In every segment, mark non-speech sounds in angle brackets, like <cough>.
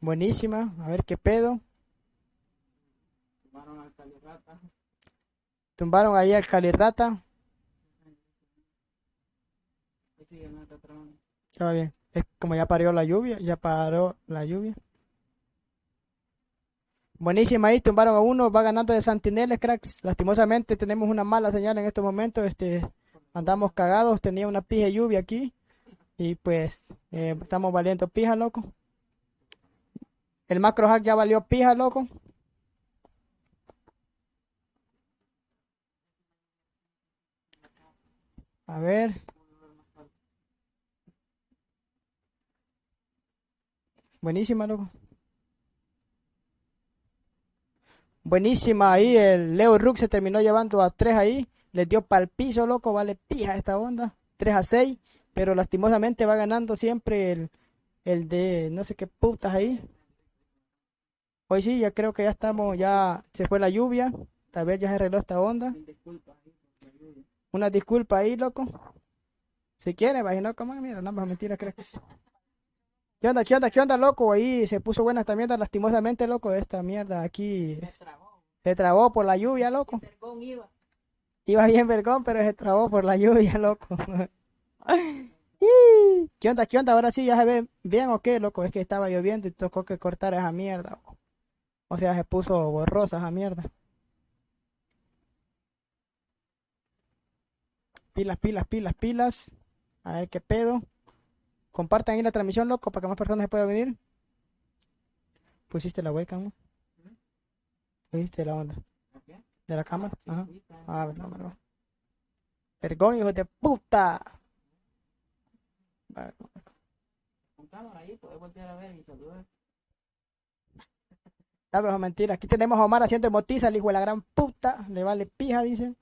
Buenísima. A ver qué pedo. Tumbaron al Calirrata. Tumbaron ahí al Calirrata. Ya va bien. Es como ya parió la lluvia. Ya paró la lluvia. Buenísima ahí. Tumbaron a uno. Va ganando de Santineles, cracks. Lastimosamente tenemos una mala señal en estos momentos. Este, andamos cagados. Tenía una pija de lluvia aquí. Y pues eh, estamos valiendo pija, loco. El macro hack ya valió pija, loco. A ver. Buenísima, loco. Buenísima ahí. El Leo Rook se terminó llevando a 3 ahí. Les dio pal piso, loco. Vale pija esta onda. 3 a 6. Pero lastimosamente va ganando siempre el, el de no sé qué putas ahí. Hoy sí, ya creo que ya estamos, ya se fue la lluvia. Tal vez ya se arregló esta onda. Una disculpa ahí, loco. Si quiere, imagino como mira, no más mentira, creo que sí. ¿Qué onda, qué onda, qué onda, loco? Ahí se puso buena esta mierda, lastimosamente, loco. Esta mierda aquí Se trabó. por la lluvia, loco. Iba. Bien vergón, pero se trabó por la lluvia, loco. <laughs> ¿Qué onda, qué onda? Ahora sí ya se ve bien o qué, loco. Es que estaba lloviendo y tocó que cortar esa mierda. O sea, se puso borrosa esa mierda. Pilas, pilas, pilas, pilas. A ver qué pedo. Compartan ahí la transmisión, loco, para que más personas se puedan venir. Pusiste la webcam, ¿no? Pusiste la onda. De la cámara. Ajá. está. Ah, verdad, verdad. Vergón, hijo de puta. Con cámara ahí, puedes voltear a ver y saludar. Ya, pero mentira. Aquí tenemos a Omar haciendo emotiza, el hijo de la gran puta. Le vale pija, dice.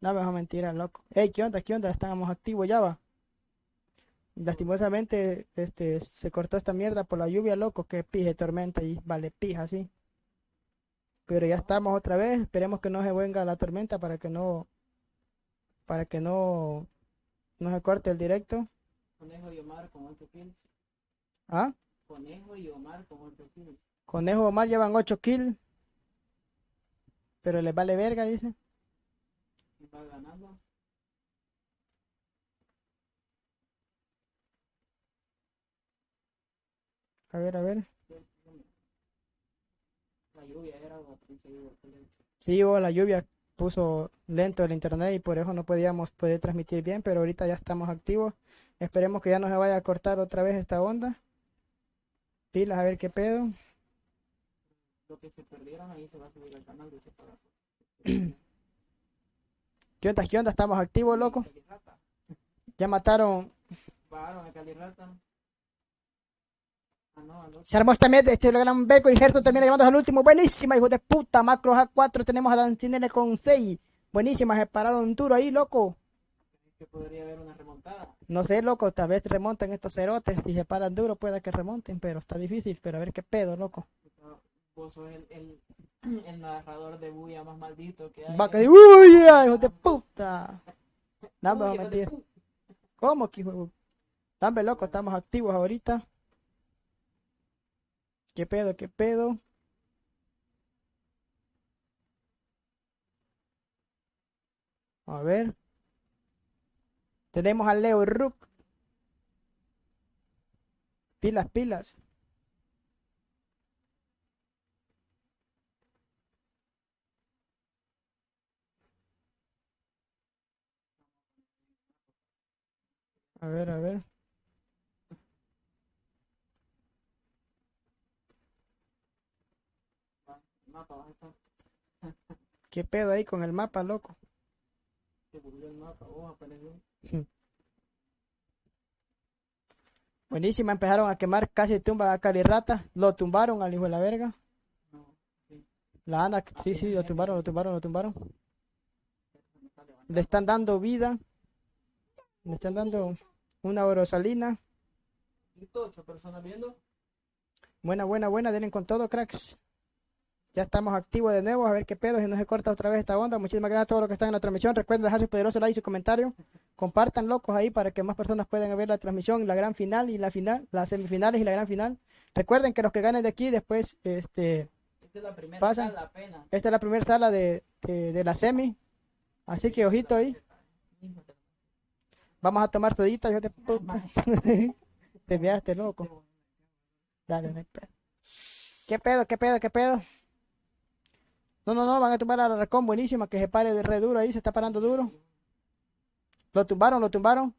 No, mejor mentira, loco. Ey, ¿qué onda? ¿Qué onda? Estábamos activos ya, va. Lastimosamente, este, se cortó esta mierda por la lluvia, loco. Que pija de tormenta y vale pija, sí. Pero ya estamos otra vez. Esperemos que no se venga la tormenta para que no, para que no, no se corte el directo. Conejo y Omar con 8 kills. ¿Ah? Conejo y Omar con 8 kills. Conejo Omar llevan 8 kills. Pero les vale verga, dice. A ver, a ver. La lluvia era. Sí, hubo la lluvia puso lento el internet y por eso no podíamos poder transmitir bien, pero ahorita ya estamos activos. Esperemos que ya no se vaya a cortar otra vez esta onda. Pilas, a ver qué pedo. Lo que se perdieron ahí se va a subir al canal de separación. <clears throat> ¿Qué onda? ¿Qué onda? Estamos activos, loco. Ya mataron. Bajaron a Calirrata. Ah, no, al. Se armó esta mierda. Este gran beco y Gerson termina llevándose al último. Buenísima, hijo de puta. Macro A4. Tenemos a Dancinele con 6. Buenísima, se pararon duro ahí, loco. que podría haber una remontada. No sé, loco, tal vez remonten estos cerotes. Si se paran duro, puede que remonten, pero está difícil. Pero a ver qué pedo, loco. Vos sos el, el, <clears throat> el narrador de bulla más maldito que hay. Va a caer. ¡Uy, ya, hijo de puta! No, me Uy, voy a hijo de mentir. pu- ¿Cómo que hijo Dame, loco, estamos activos ahorita. ¿Qué pedo, qué pedo? A ver. Tenemos a Leo Rook. Pilas, pilas. A ver, a ver. ¿Qué pedo ahí con el mapa, loco? Se volvió el mapa, apareció. <laughs> Buenísima, empezaron a quemar casi tumba a Calirrata. Lo tumbaron al hijo de la verga. No, sí, La anda, sí, sí, lo tumbaron, lo tumbaron, lo tumbaron. Le están dando vida. Le están dando una orosalina. Y todo, ocho personas viendo. Buena, buena, buena. Denle con todo, cracks. Ya estamos activos de nuevo. A ver qué pedo. Si no se corta otra vez esta onda. Muchísimas gracias a todos los que están en la transmisión. Recuerden dejar su poderoso like y su comentario. Compartan locos ahí para que más personas puedan ver la transmisión, la gran final y la final, las semifinales y la gran final. Recuerden que los que ganen de aquí después, este, Esta es la primera Pasan. sala apenas. esta es la primera sala de, de, de la semi. Así que ojito ahí. Vamos a tomar sodita, yo te puta. <laughs> Te veaste loco. Dale, no hay pedo. ¿Qué pedo, qué pedo, qué pedo? No, no, no, van a tumbar a la Racón, buenísima, que se pare de re duro ahí, se está parando duro. Lo tumbaron, lo tumbaron.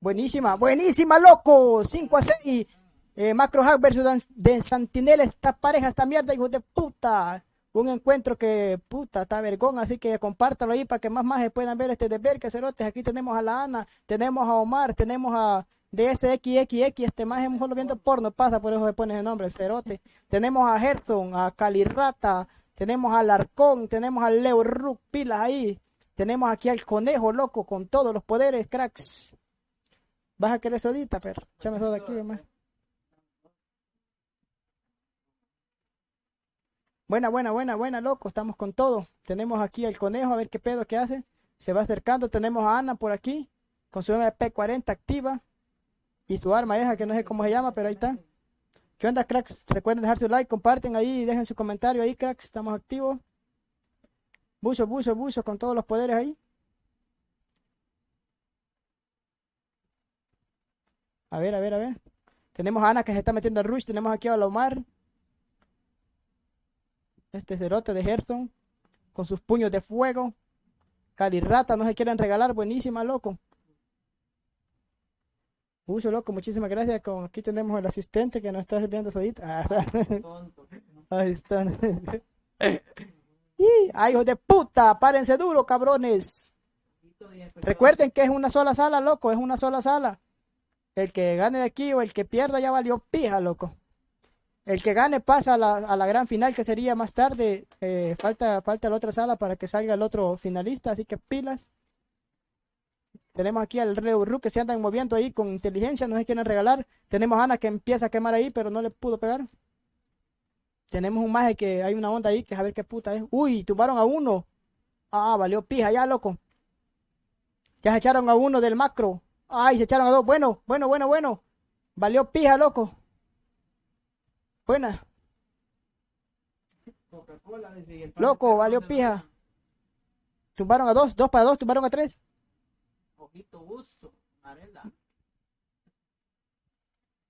Buenísima, buenísima, loco. 5 a 6. Eh, Macro Hack versus Dan- de Santinela. Esta pareja, esta mierda, hijo de puta. Un encuentro que, puta, está vergón. Así que compártalo ahí para que más más puedan ver este deber que cerotes. Aquí tenemos a la Ana, tenemos a Omar, tenemos a DSXXX. Este más es mejor viendo porno, pasa, por eso se pone ese nombre, el cerote. Tenemos a Gerson, a Calirrata, tenemos al Arcón, tenemos al Leo Rook, pilas ahí. Tenemos aquí al conejo, loco, con todos los poderes, cracks. ¿Vas a querer sodita, perro? Échame soda aquí, más. Buena, buena, buena, buena, loco. Estamos con todo. Tenemos aquí al conejo, a ver qué pedo que hace. Se va acercando. Tenemos a Ana por aquí, con su MP40 activa. Y su arma esa, que no sé cómo se llama, pero ahí está. ¿Qué onda, cracks? Recuerden dejar su like, comparten ahí y dejen su comentario ahí, cracks. Estamos activos. Buzo, buzo, buzo, con todos los poderes ahí. A ver, a ver, a ver. Tenemos a Ana que se está metiendo al rush. Tenemos aquí a Omar. Este cerote de Gerson. Con sus puños de fuego. Calirrata, no se quieren regalar. Buenísima, loco. Uso, loco, muchísimas gracias. Con, aquí tenemos el asistente que nos está sirviendo sodita. Ah. Tonto. <laughs> Ahí están. <laughs> ¡Ay, hijos de puta! ¡Párense duro, cabrones! Recuerden que es una sola sala, loco. Es una sola sala. El que gane de aquí o el que pierda ya valió pija, loco. El que gane pasa a la, a la gran final, que sería más tarde. Eh, falta, falta la otra sala para que salga el otro finalista, así que pilas. Tenemos aquí al Reu Ru que se andan moviendo ahí con inteligencia, no se quieren regalar. Tenemos a Ana que empieza a quemar ahí, pero no le pudo pegar. Tenemos un maje que hay una onda ahí que a ver qué puta es. Uy, tumbaron a uno. Ah, valió pija ya, loco. Ya se echaron a uno del macro. Ay, se echaron a dos. Bueno, bueno, bueno, bueno. Valió pija, loco. Buena. Loco, valió pija. ¿dónde Tumbaron a dos, dos para dos, tumbaron a tres. Ojito buzo, Marela.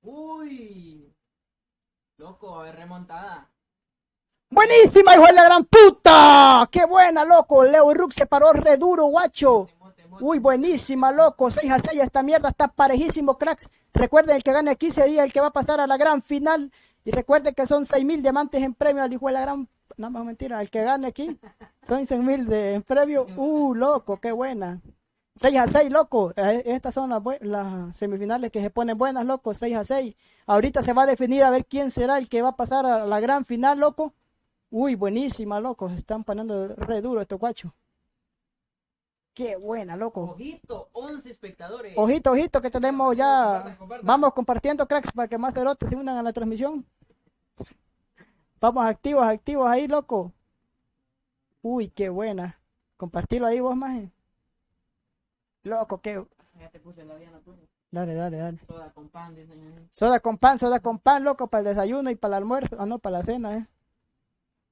Uy. Loco, remontada. Buenísima, hijo de la gran puta. Qué buena, loco. Leo Rook se paró re duro, guacho. Uy, buenísima, loco. 6 a 6. Esta mierda está parejísimo, cracks. Recuerden, el que gane aquí sería el que va a pasar a la gran final. Y recuerden que son 6 mil diamantes en premio al hijo de la gran. No, más mentira. El que gane aquí son 6 mil en premio. Uh, loco, qué buena. 6 a 6, loco. Eh, Estas son las, semifinales que se ponen buenas, loco. 6 a 6. Ahorita se va a definir a ver quién será el que va a pasar a la gran final, loco. Uy, buenísima, loco. Se están poniendo re duro estos guachos. Qué buena, loco. Ojito, 11 espectadores. Ojito, ojito, que tenemos ya. Compartan, compartan. Vamos compartiendo, cracks, para que más cerotes se unan a la transmisión. Vamos activos, activos ahí, loco. Uy, qué buena. Compartilo ahí vos, maje. Loco, qué. Ya te puse la diana tuya. Dale, dale, dale. Soda con pan, dicen ahí. Soda con pan, soda con pan, loco, para el desayuno y para el almuerzo. Ah, no, para la cena, eh.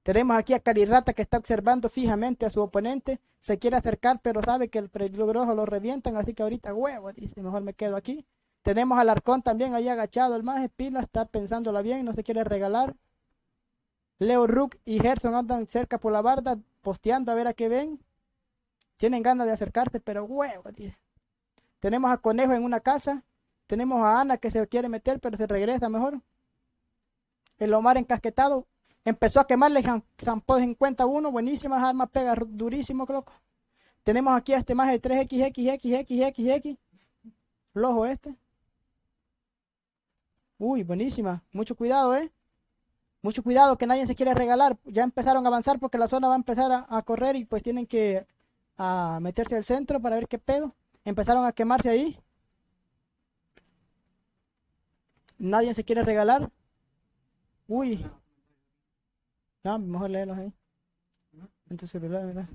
Tenemos aquí a Carirrata que está observando fijamente a su oponente. Se quiere acercar, pero sabe que el peligroso lo revientan, así que ahorita huevo, dice, mejor me quedo aquí. Tenemos al Arcón también ahí agachado, el maje pila, está pensándola bien, no se quiere regalar. Leo Rook y Gerson andan cerca por la barda, posteando a ver a qué ven. Tienen ganas de acercarse, pero huevo, dice. Tenemos a Conejo en una casa. Tenemos a Ana que se quiere meter, pero se regresa mejor. El Omar encasquetado. Empezó a quemarle Zampó en cuenta uno. Buenísimas armas, pega durísimo, loco. Tenemos aquí a este más de 3XXXXXX. Flojo este. Uy, buenísima. Mucho cuidado, eh. Mucho cuidado que nadie se quiere regalar. Ya empezaron a avanzar porque la zona va a empezar a, correr y pues tienen que a meterse al centro para ver qué pedo. Empezaron a quemarse ahí. Nadie se quiere regalar. Uy. No, mejor léelos ahí. En tu celular, mira.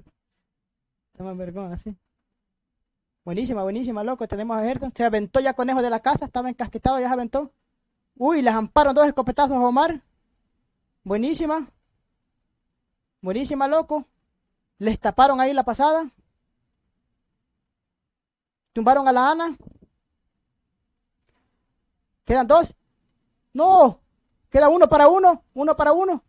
Está más vergón así. Buenísima, buenísima, loco. Tenemos a Gerson. Se aventó ya conejo de la casa. Estaba encasquetado, ya se aventó. Uy, les amparon dos escopetazos a Omar. Buenísima. Buenísima, loco. Les taparon ahí la pasada. Tumbaron a la Ana. Quedan dos. No. Queda uno para uno. Uno para uno.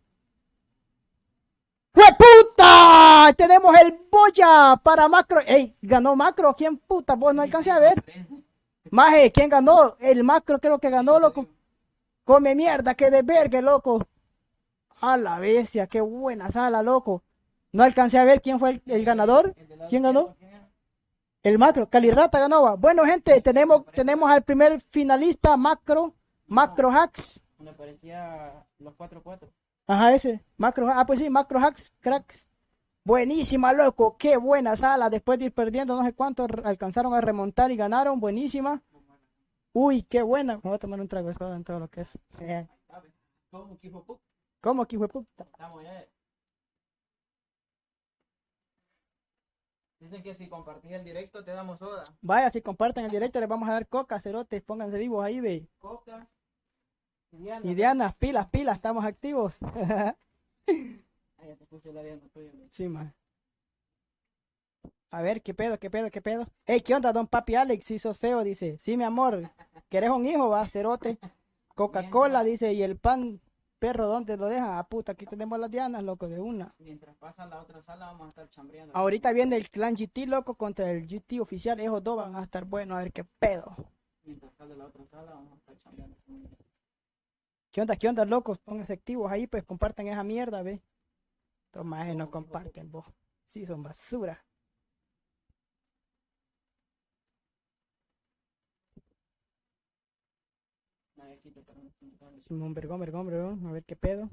¡Fue puta! Tenemos el boya para Macro. ¡Ey! Ganó Macro. ¿Quién puta? Vos no alcancé a ver. Maje, ¿quién ganó? El Macro creo que ganó, loco. Come mierda, que de verga, loco. A la bestia, qué buena sala, loco. No alcancé a ver quién fue el, el ganador. El ¿Quién ganó? El macro, Calirrata ganó. Bueno, gente, tenemos, tenemos al primer finalista, Macro, Macro Hacks. Me parecía los 4-4. Ajá, ese. Macro, ah, pues sí, Macro Hacks, cracks. Buenísima, loco. Qué buena sala. Después de ir perdiendo no sé cuánto, alcanzaron a remontar y ganaron. Buenísima. Uy, qué buena. Me voy a tomar un trago de soda en todo lo que es. Eh. ¿Cómo de puta? Estamos ya. Dicen que si compartís el directo te damos soda, Vaya, si comparten el directo, les vamos a dar coca, cerotes. Pónganse vivos ahí, ve. coca, y Diana. Y Diana, pilas, pilas, estamos activos. <laughs> Ya te puse la Diana tuya. güey. Sí, man. A ver, ¿qué pedo, qué pedo, qué pedo? Ey, ¿qué onda, don papi Alex? Si sos feo, dice. Sí, mi amor. ¿Querés un hijo, va, cerote? Coca-Cola, dice. Y el pan, perro, ¿dónde lo dejan? Ah, puta, aquí tenemos las dianas, loco, de una. Mientras pasa la otra sala vamos a estar chambreando. Ahorita viene el clan GT, loco, contra el GT oficial. Esos dos van a estar buenos, a ver qué pedo. Mientras sale la otra sala vamos a estar chambreando. ¿Qué onda, qué onda, locos? Pónganse activos ahí, pues compartan esa mierda, ve. Estos majes no comparten, vos. Sí, son basura. Nadie quita para no pintar. Simón, vergón, vergón, vergón. A ver qué pedo.